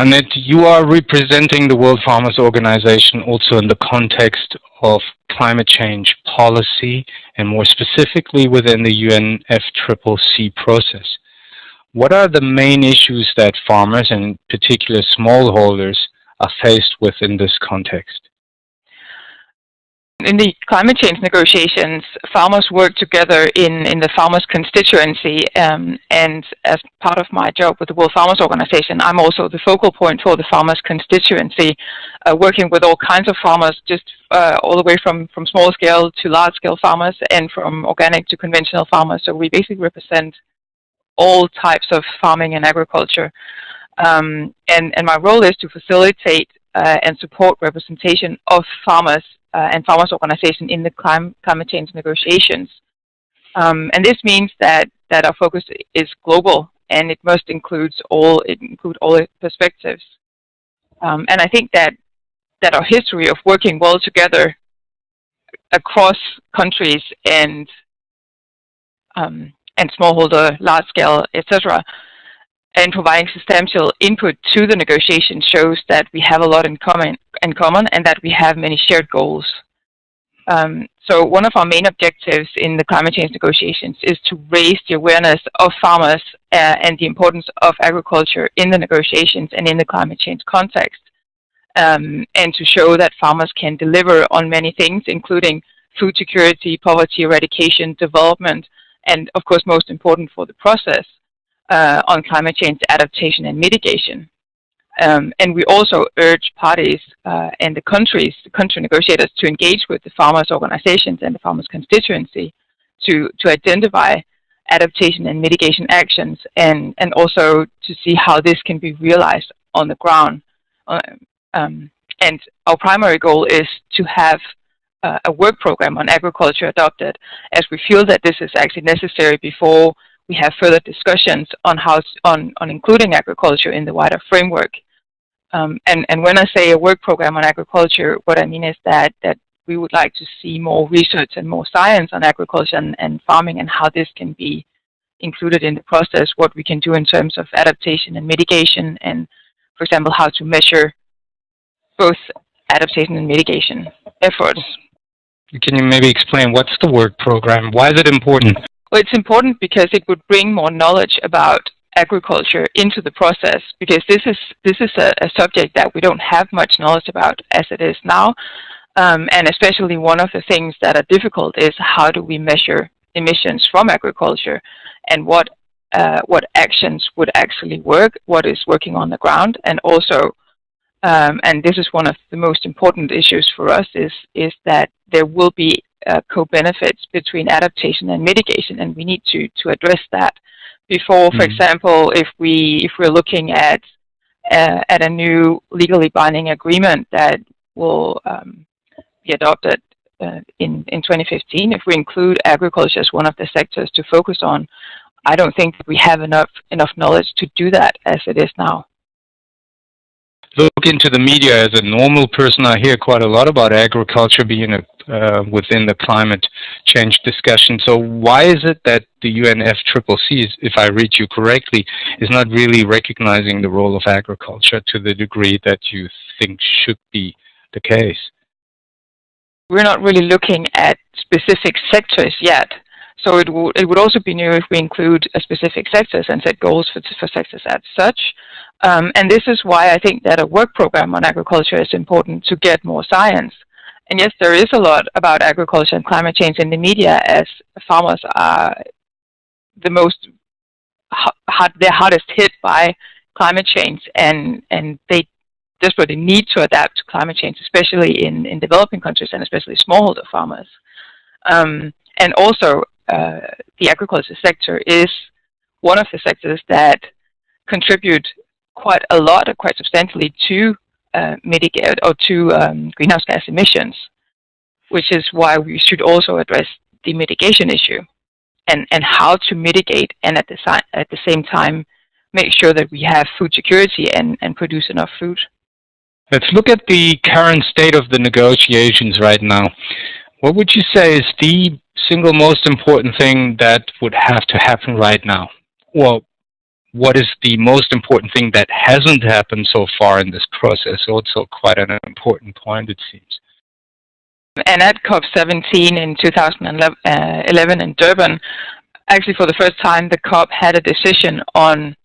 Annette, you are representing the World Farmers Organization also in the context of climate change policy and more specifically within the UNFCCC process. What are the main issues that farmers and in particular smallholders are faced with in this context? In the climate change negotiations, farmers work together in, in the farmers' constituency, um, and as part of my job with the World Farmers Organization, I'm also the focal point for the farmers' constituency, uh, working with all kinds of farmers, just uh, all the way from, from small scale to large scale farmers, and from organic to conventional farmers. So we basically represent all types of farming and agriculture. Um, and, and my role is to facilitate uh, and support representation of farmers uh, and farmers organization in the clim climate change negotiations. Um, and this means that, that our focus is global and it must include all, include all perspectives. Um, and I think that, that our history of working well together across countries and um, and smallholder, large scale, etc., and providing substantial input to the negotiation shows that we have a lot in common, in common and that we have many shared goals. Um, so one of our main objectives in the climate change negotiations is to raise the awareness of farmers uh, and the importance of agriculture in the negotiations and in the climate change context. Um, and to show that farmers can deliver on many things, including food security, poverty eradication, development, and of course most important for the process, uh, on climate change adaptation and mitigation. Um, and we also urge parties uh, and the countries, the country negotiators, to engage with the farmers' organizations and the farmers' constituency to, to identify adaptation and mitigation actions and, and also to see how this can be realized on the ground. Uh, um, and our primary goal is to have uh, a work program on agriculture adopted as we feel that this is actually necessary before we have further discussions on how on, on including agriculture in the wider framework. Um, and, and when I say a work program on agriculture, what I mean is that, that we would like to see more research and more science on agriculture and, and farming and how this can be included in the process, what we can do in terms of adaptation and mitigation, and for example, how to measure both adaptation and mitigation efforts. Can you maybe explain what's the work program? Why is it important? Well, it's important because it would bring more knowledge about agriculture into the process because this is this is a, a subject that we don't have much knowledge about as it is now. Um, and especially one of the things that are difficult is how do we measure emissions from agriculture and what uh, what actions would actually work, what is working on the ground, and also, um, and this is one of the most important issues for us, is, is that there will be uh, co-benefits between adaptation and mitigation, and we need to, to address that before, for mm. example, if, we, if we're looking at, uh, at a new legally binding agreement that will um, be adopted uh, in, in 2015, if we include agriculture as one of the sectors to focus on, I don't think we have enough, enough knowledge to do that as it is now look into the media as a normal person, I hear quite a lot about agriculture being a, uh, within the climate change discussion. So why is it that the UNFCCC, if I read you correctly, is not really recognizing the role of agriculture to the degree that you think should be the case? We're not really looking at specific sectors yet. So it, would it would also be new if we include a specific sectors and set goals for, for sectors as such. Um, and this is why I think that a work program on agriculture is important to get more science. And yes, there is a lot about agriculture and climate change in the media as farmers are the most, hard, they're hardest hit by climate change and, and they desperately need to adapt to climate change, especially in, in developing countries and especially smallholder farmers. Um, and also, uh, the agriculture sector is one of the sectors that contribute quite a lot, or quite substantially, to uh, mitigate or to um, greenhouse gas emissions, which is why we should also address the mitigation issue and, and how to mitigate and at the, at the same time make sure that we have food security and, and produce enough food. Let's look at the current state of the negotiations right now. What would you say is the single most important thing that would have to happen right now? Well, what is the most important thing that hasn't happened so far in this process? Also quite an important point, it seems. And at COP17 in 2011 uh, in Durban, actually for the first time, the COP had a decision on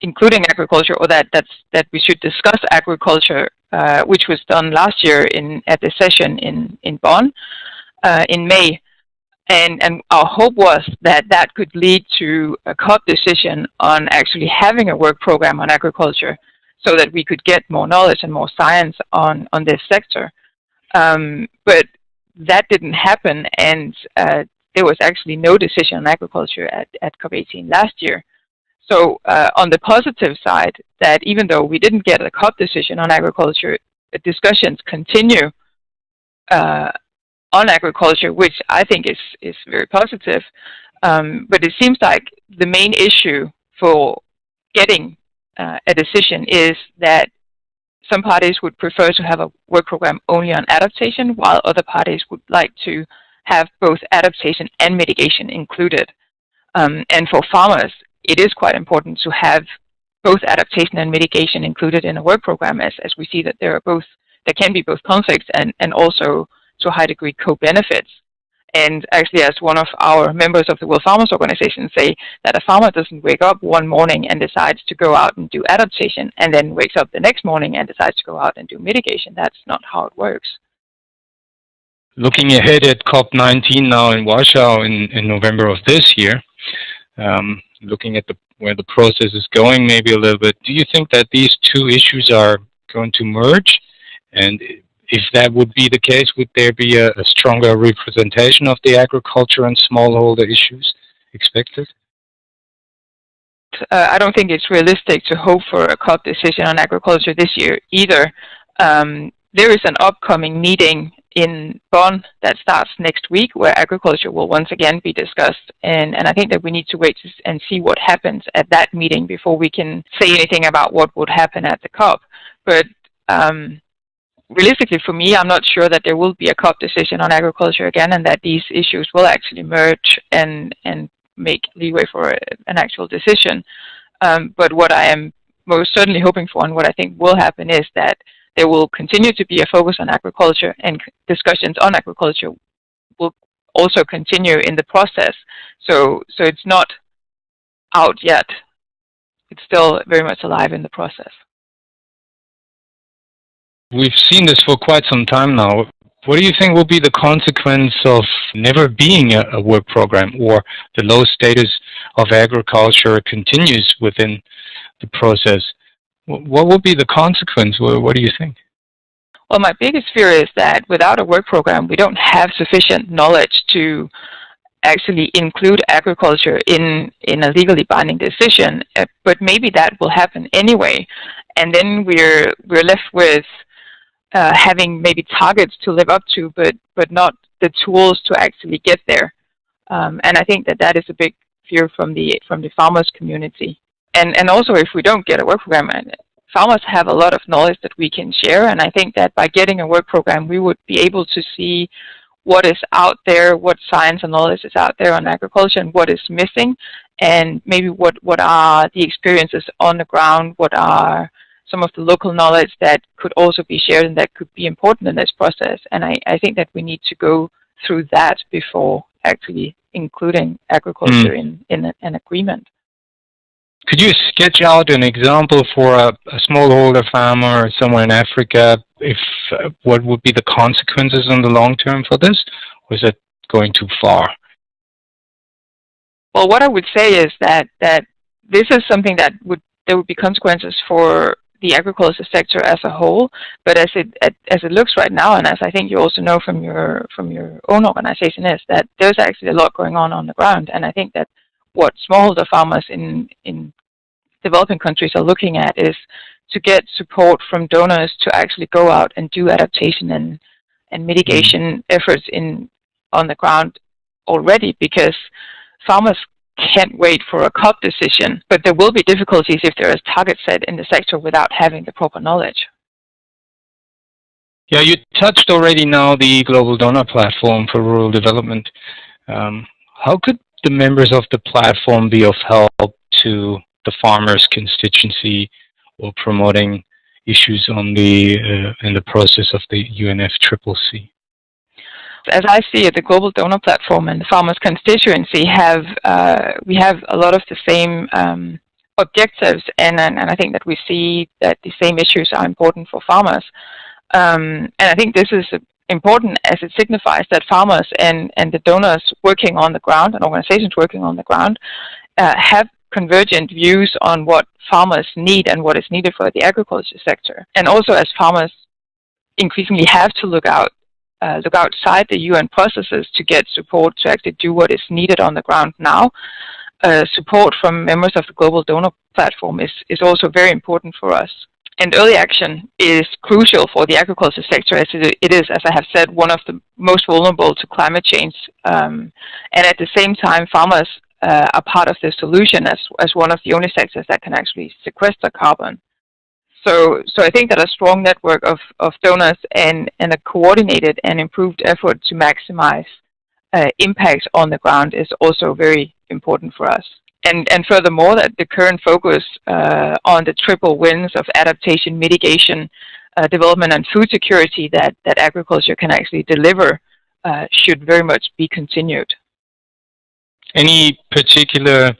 including agriculture, or that that's that we should discuss agriculture, uh, which was done last year in at the session in in Bonn uh, in May, and and our hope was that that could lead to a COP decision on actually having a work program on agriculture, so that we could get more knowledge and more science on on this sector. Um, but that didn't happen, and uh, there was actually no decision on agriculture at, at COP18 last year. So uh, on the positive side, that even though we didn't get a COP decision on agriculture, discussions continue uh, on agriculture, which I think is, is very positive. Um, but it seems like the main issue for getting uh, a decision is that some parties would prefer to have a work program only on adaptation, while other parties would like to have both adaptation and mitigation included. Um, and for farmers, it is quite important to have both adaptation and mitigation included in a work program as, as we see that there are both, there can be both conflicts and, and also to high degree co-benefits. And actually, as one of our members of the World Farmers Organization say, that a farmer doesn't wake up one morning and decides to go out and do adaptation, and then wakes up the next morning and decides to go out and do mitigation. That's not how it works. Looking ahead at COP19 now in Warsaw in, in November of this year, um, looking at the, where the process is going maybe a little bit, do you think that these two issues are going to merge? And if that would be the case, would there be a, a stronger representation of the agriculture and smallholder issues expected? Uh, I don't think it's realistic to hope for a COP decision on agriculture this year either. Um, there is an upcoming meeting in Bonn that starts next week where agriculture will once again be discussed. And, and I think that we need to wait and see what happens at that meeting before we can say anything about what would happen at the COP. But um, realistically for me, I'm not sure that there will be a COP decision on agriculture again and that these issues will actually merge and, and make leeway for an actual decision. Um, but what I am most certainly hoping for and what I think will happen is that there will continue to be a focus on agriculture and discussions on agriculture will also continue in the process. So, so it's not out yet. It's still very much alive in the process. We've seen this for quite some time now. What do you think will be the consequence of never being a, a work program or the low status of agriculture continues within the process? What will be the consequence? What, what do you think? Well, my biggest fear is that without a work program, we don't have sufficient knowledge to actually include agriculture in, in a legally binding decision, uh, but maybe that will happen anyway. And then we're, we're left with uh, having maybe targets to live up to, but but not the tools to actually get there. Um, and I think that that is a big fear from the from the farmers community. And and also if we don't get a work program, farmers have a lot of knowledge that we can share. And I think that by getting a work program, we would be able to see what is out there, what science and knowledge is out there on agriculture, and what is missing, and maybe what what are the experiences on the ground, what are some of the local knowledge that could also be shared and that could be important in this process. And I, I think that we need to go through that before actually including agriculture mm. in, in a, an agreement. Could you sketch out an example for a, a smallholder farmer somewhere in Africa? If uh, what would be the consequences in the long term for this? Or is it going too far? Well, what I would say is that that this is something that would there would be consequences for the agriculture sector as a whole. But as it as it looks right now, and as I think you also know from your from your own organization, is that there's actually a lot going on on the ground. And I think that what smallholder farmers in in developing countries are looking at is to get support from donors to actually go out and do adaptation and and mitigation mm-hmm. efforts in on the ground already because farmers can't wait for a COP decision, but there will be difficulties if there is target set in the sector without having the proper knowledge. Yeah, you touched already now the Global Donor Platform for Rural Development. Um, how could the members of the platform be of help to the farmers constituency or promoting issues on the uh, in the process of the UNFCCC? As I see it, the Global Donor Platform and the Farmers Constituency have uh, we have a lot of the same um, objectives, and, and, and I think that we see that the same issues are important for farmers. Um, and I think this is important as it signifies that farmers and, and the donors working on the ground and organizations working on the ground uh, have convergent views on what farmers need and what is needed for the agriculture sector. And also as farmers increasingly have to look out uh, look outside the UN processes to get support to actually do what is needed on the ground now. Uh, support from members of the Global Donor Platform is, is also very important for us. And early action is crucial for the agriculture sector as it is, as I have said, one of the most vulnerable to climate change. Um, and at the same time, farmers uh, are part of the solution as, as one of the only sectors that can actually sequester carbon. So, so I think that a strong network of, of donors and, and a coordinated and improved effort to maximize uh, impacts on the ground is also very important for us and, and furthermore, that the current focus uh, on the triple wins of adaptation, mitigation, uh, development, and food security that, that agriculture can actually deliver uh, should very much be continued. Any particular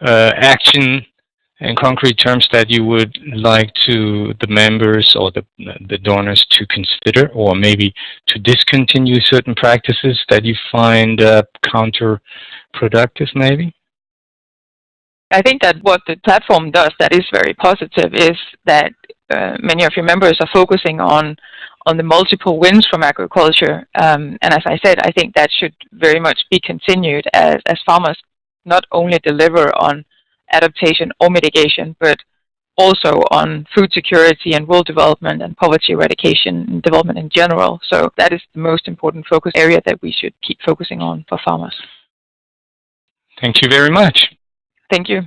uh, action in concrete terms that you would like to the members or the, the donors to consider or maybe to discontinue certain practices that you find uh, counterproductive maybe? I think that what the platform does that is very positive is that uh, many of your members are focusing on on the multiple wins from agriculture. Um, and as I said, I think that should very much be continued as, as farmers not only deliver on adaptation or mitigation, but also on food security and rural development and poverty eradication and development in general. So that is the most important focus area that we should keep focusing on for farmers. Thank you very much. Thank you.